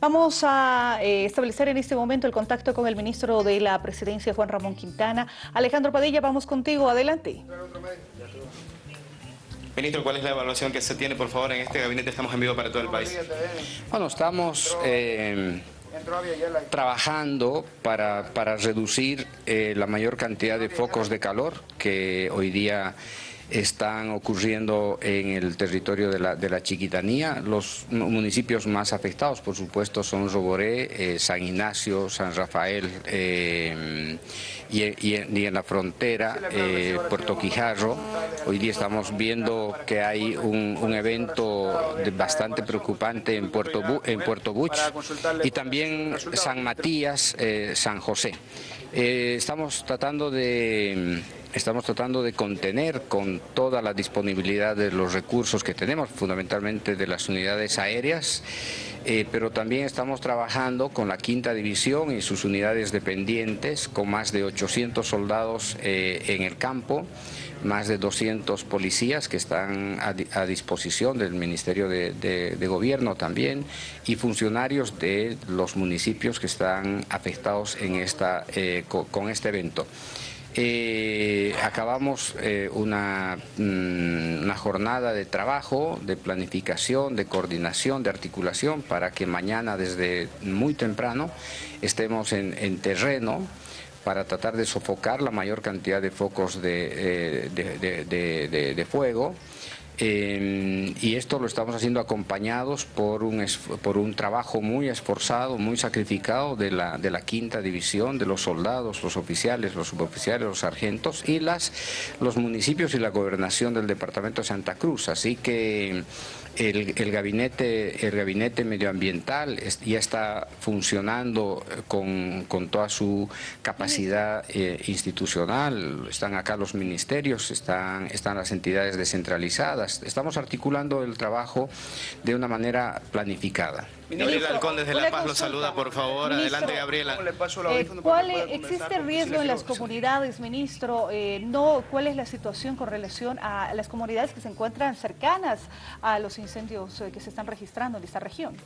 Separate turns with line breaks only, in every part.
Vamos a eh, establecer en este momento el contacto con el ministro de la Presidencia, Juan Ramón Quintana. Alejandro Padilla, vamos contigo, adelante.
Ministro, ¿cuál es la evaluación que se tiene, por favor, en este gabinete? Estamos en vivo para todo el país.
Bueno, estamos eh, trabajando para, para reducir eh, la mayor cantidad de focos de calor que hoy día están ocurriendo en el territorio de la, de la Chiquitanía. Los municipios más afectados, por supuesto, son Roboré, eh, San Ignacio, San Rafael eh, y, en la frontera, eh, Puerto Quijarro. Hoy día estamos viendo que hay un, evento bastante preocupante en Puerto, en Puerto Buch y también San Matías, San José. estamos tratando de estamos tratando de contener con toda la disponibilidad de los recursos que tenemos, fundamentalmente de las unidades aéreas, eh, pero también estamos trabajando con la quinta división y sus unidades dependientes, con más de 800 soldados eh, en el campo, más de 200 policías que están a, disposición del Ministerio de, Gobierno también y funcionarios de los municipios que están afectados en esta, eh, con este evento. Eh, acabamos eh, una, mm, una, jornada de trabajo, de planificación, de coordinación, de articulación para que mañana desde muy temprano estemos en, terreno para tratar de sofocar la mayor cantidad de focos de, eh, de fuego Em, y esto lo estamos haciendo acompañados por un, por un trabajo muy esforzado, muy sacrificado de la, de la quinta división, de los soldados, los oficiales, los suboficiales, los sargentos y las, los municipios y la gobernación del departamento de Santa Cruz. Así que el, gabinete, el gabinete medioambiental ya está funcionando eh, con, toda su capacidad eh, institucional, están acá los ministerios, están, están las entidades descentralizadas, estamos articulando el trabajo de una manera planificada.
Gabriela Alcón desde La Paz lo saluda, por favor. Adelante, Gabriela.
Eh, ¿Cuál existe riesgo en las comunidades, ministro? Eh, no, ¿Cuál es la situación con relación a las comunidades que se encuentran cercanas a los incendios eh, que se están registrando en esta región?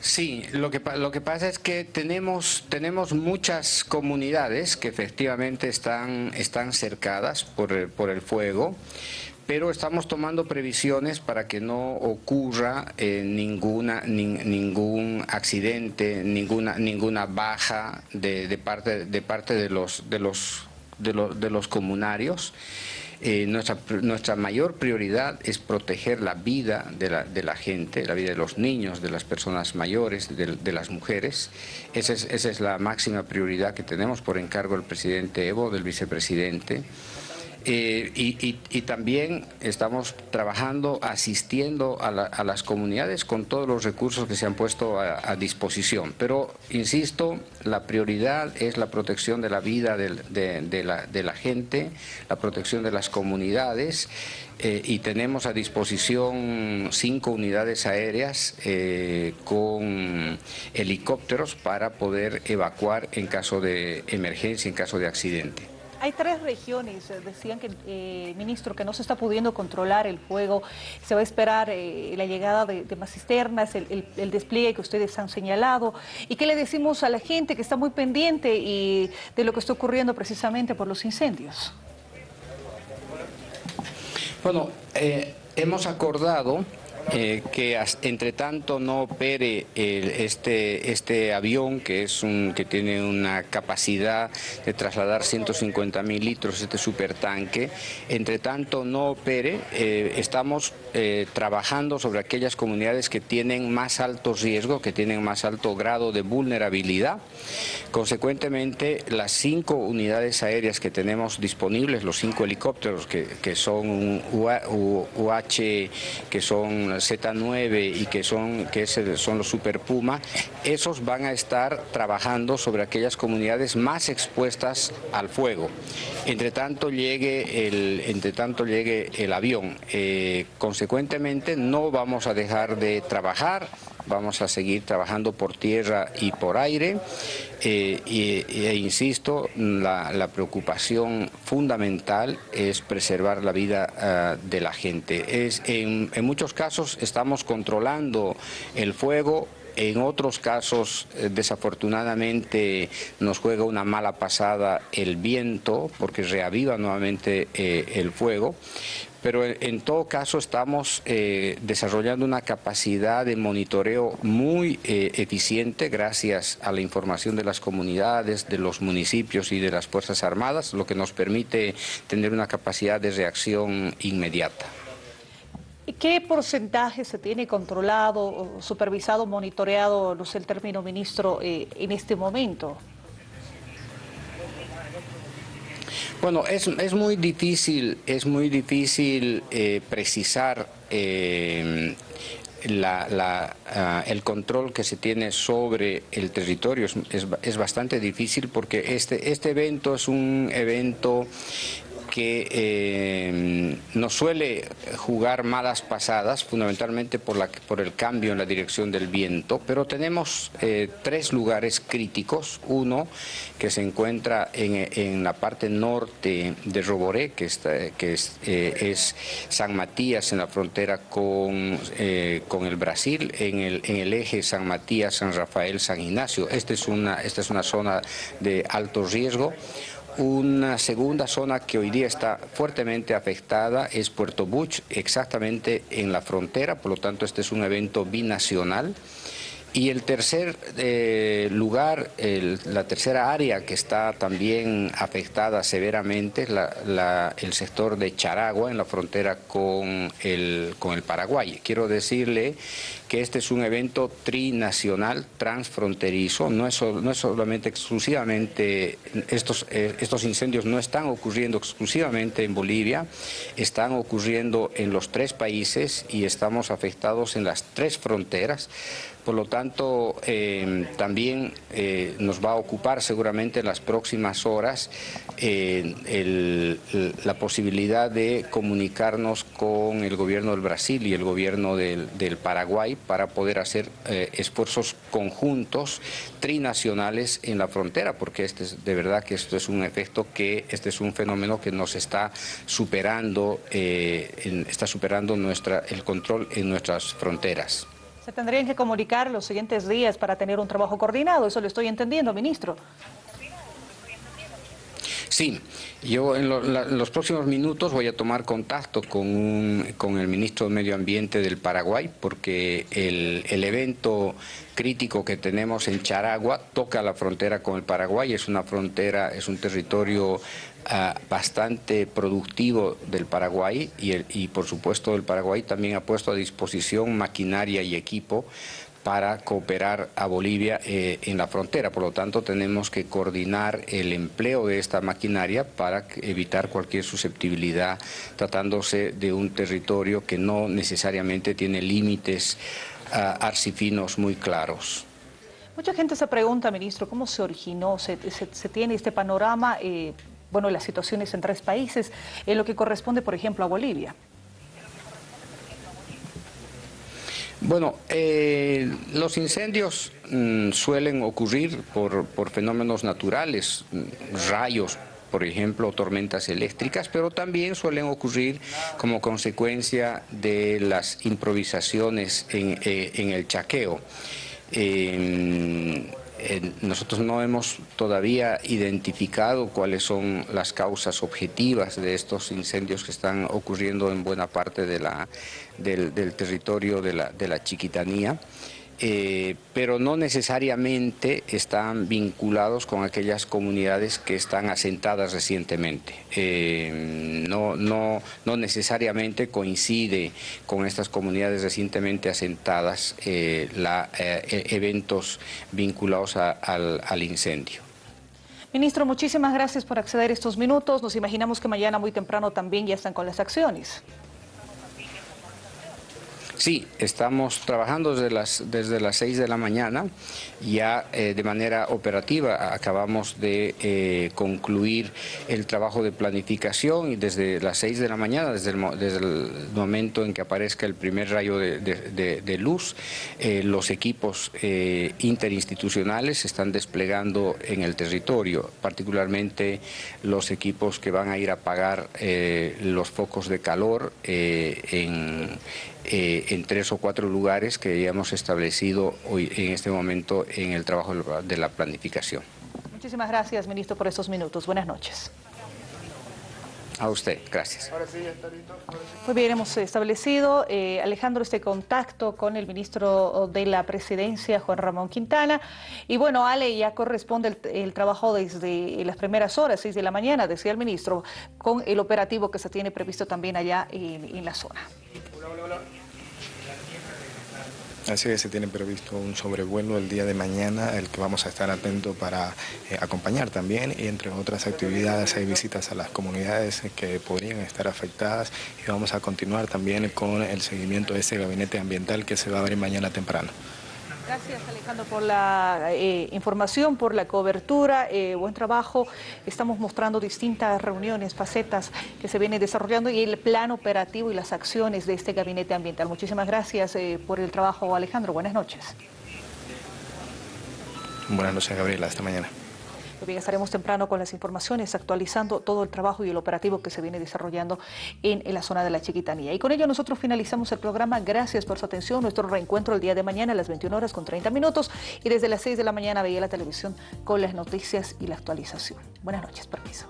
Sí, lo que, lo que pasa es que tenemos, tenemos muchas comunidades que efectivamente están, están cercadas por por el fuego pero estamos tomando previsiones para que no ocurra eh, ninguna, ningún accidente, ninguna, ninguna baja de, parte, de parte de los, de los, de los, comunarios. Eh, nuestra, nuestra mayor prioridad es proteger la vida de la, de la, gente, la vida de los niños, de las personas mayores, de, las mujeres. Esa es, esa es la máxima prioridad que tenemos por encargo del presidente Evo, del vicepresidente. Eh, y, también estamos trabajando, asistiendo a, las comunidades con todos los recursos que se han puesto a, disposición. Pero, insisto, la prioridad es la protección de la vida de, la, gente, la protección de las comunidades eh, y tenemos a disposición cinco unidades aéreas eh, con helicópteros para poder evacuar en caso de emergencia, en caso de accidente.
Hay tres regiones, eh, decían que, eh, ministro, que no se está pudiendo controlar el fuego, se va a esperar eh, la llegada de, más cisternas, el, despliegue que ustedes han señalado, y qué le decimos a la gente que está muy pendiente y de lo que está ocurriendo precisamente por los incendios.
Bueno, hemos acordado eh, que entre tanto no opere este, este avión que, es un, que tiene una capacidad de trasladar 150 mil litros, este supertanque, entre tanto no opere, eh, estamos eh, trabajando sobre aquellas comunidades que tienen más alto riesgo, que tienen más alto grado de vulnerabilidad. Consecuentemente, las cinco unidades aéreas que tenemos disponibles, los cinco helicópteros que, que son UH, que son Z9 y que son, que son los Super Puma, esos van a estar trabajando sobre aquellas comunidades más expuestas al fuego. Entre tanto llegue el, entre tanto llegue el avión. Eh, consecuentemente no vamos a dejar de trabajar vamos a seguir trabajando por tierra y por aire. Eh, e, insisto, la, preocupación fundamental es preservar la vida ah, de la gente. En muchos casos estamos controlando el fuego en otros casos, eh, desafortunadamente, nos juega una mala pasada el viento, porque reaviva nuevamente eh, el fuego, pero en todo caso estamos eh, desarrollando una capacidad de monitoreo muy eficiente gracias a la información de las comunidades, de los municipios y de las Fuerzas Armadas, lo que nos permite tener una capacidad de reacción inmediata.
¿Qué porcentaje se tiene controlado, supervisado, monitoreado, no sé el término ministro, eh, en este momento?
Bueno, es, muy difícil, es muy difícil eh, precisar eh, ah, el control que se tiene sobre el territorio. Es, es, bastante difícil porque este, este evento es un evento que eh, nos suele jugar malas pasadas, fundamentalmente por, la, por el cambio en la dirección del viento, pero tenemos eh, tres lugares críticos. Uno que se encuentra en, la parte norte de Roboré, que, está, que es, eh, es, San Matías en la frontera con, con el Brasil, en el, en el eje San Matías, San Rafael, San Ignacio. Esta es una, esta es una zona de alto riesgo. Una segunda zona que hoy día está fuertemente afectada es Puerto Buch, exactamente en la frontera, por lo tanto este es un evento binacional. Y el tercer eh, lugar, la tercera área que está también afectada severamente es el sector de Charagua, en la frontera con el, con el Paraguay. Quiero decirle que este es un evento trinacional, transfronterizo, no es, no es solamente exclusivamente, estos, eh, estos incendios no están ocurriendo exclusivamente en Bolivia, están ocurriendo en los tres países y estamos afectados en las tres fronteras. Por lo tanto, eh, también eh, nos va a ocupar seguramente en las próximas horas la posibilidad de comunicarnos con el gobierno del Brasil y el gobierno del, Paraguay para poder hacer esfuerzos conjuntos trinacionales en la frontera, porque este es, de verdad que esto es un efecto que, este es un fenómeno que nos está superando, está superando nuestra, el control en nuestras fronteras.
Se tendrían que comunicar los siguientes días para tener un trabajo coordinado, eso lo estoy entendiendo, ministro.
Sí, yo en, los próximos minutos voy a tomar contacto con, con, el ministro de Medio Ambiente del Paraguay porque el, el, evento crítico que tenemos en Charagua toca la frontera con el Paraguay, es una frontera, es un territorio ah, bastante productivo del Paraguay y, el, y por supuesto el Paraguay también ha puesto a disposición maquinaria y equipo para cooperar a Bolivia eh, en la frontera. Por lo tanto, tenemos que coordinar el empleo de esta maquinaria para evitar cualquier susceptibilidad, tratándose de un territorio que no necesariamente tiene límites uh, arcifinos muy claros.
Mucha gente se pregunta, ministro, ¿cómo se originó? ¿Se, tiene este panorama, eh, bueno, las situaciones en tres países, en lo que corresponde, por ejemplo, a Bolivia?
Bueno, eh, los incendios mm, suelen ocurrir por, fenómenos naturales, mm, rayos, por ejemplo, tormentas eléctricas, pero también suelen ocurrir como consecuencia de las improvisaciones en, eh, el chaqueo. Nosotros no hemos todavía identificado cuáles son las causas objetivas de estos incendios que están ocurriendo en buena parte de la, del, territorio de la, de la chiquitanía. Eh, pero no necesariamente están vinculados con aquellas comunidades que están asentadas recientemente. Eh, no, no, no, necesariamente coincide con estas comunidades recientemente asentadas eh, la, e, eventos vinculados al, al incendio.
Ministro, muchísimas gracias por acceder estos minutos. Nos imaginamos que mañana muy temprano también ya están con las acciones.
Sí, estamos trabajando desde las, desde las 6 de la mañana, ya eh, de manera operativa. Acabamos de eh, concluir el trabajo de planificación y desde las 6 de la mañana, desde el, desde el momento en que aparezca el primer rayo de, luz, eh, los equipos interinstitucionales se están desplegando en el territorio, particularmente los equipos que van a ir a apagar los focos de calor en eh, en tres o cuatro lugares que ya hemos establecido hoy en este momento en el trabajo de la planificación.
Muchísimas gracias, ministro, por estos minutos. Buenas noches.
A usted, gracias.
Muy bien, hemos establecido, eh, Alejandro, este contacto con el ministro de la Presidencia, Juan Ramón Quintana. Y bueno, Ale, ya corresponde el, trabajo desde las primeras horas, 6 de la mañana, decía el ministro, con el operativo que se tiene previsto también allá en la zona.
Así que se tiene previsto un sobrevuelo el día de mañana, el que vamos a estar atentos para eh, acompañar también y entre otras actividades hay visitas a las comunidades que podrían estar afectadas y vamos a continuar también con el seguimiento de ese gabinete ambiental que se va a abrir mañana temprano.
Gracias Alejandro por la eh, información, por la cobertura, eh, buen trabajo. Estamos mostrando distintas reuniones, facetas que se vienen desarrollando y el plan operativo y las acciones de este gabinete ambiental. Muchísimas gracias eh, por el trabajo Alejandro, buenas noches.
Buenas noches Gabriela, hasta mañana.
Muy bien, estaremos temprano con las informaciones, actualizando todo el trabajo y el operativo que se viene desarrollando en, la zona de la Chiquitanía. Y con ello nosotros finalizamos el programa. Gracias por su atención. Nuestro reencuentro el día de mañana a las 21 horas con 30 minutos y desde las 6 de la mañana veía la televisión con las noticias y la actualización. Buenas noches, permiso.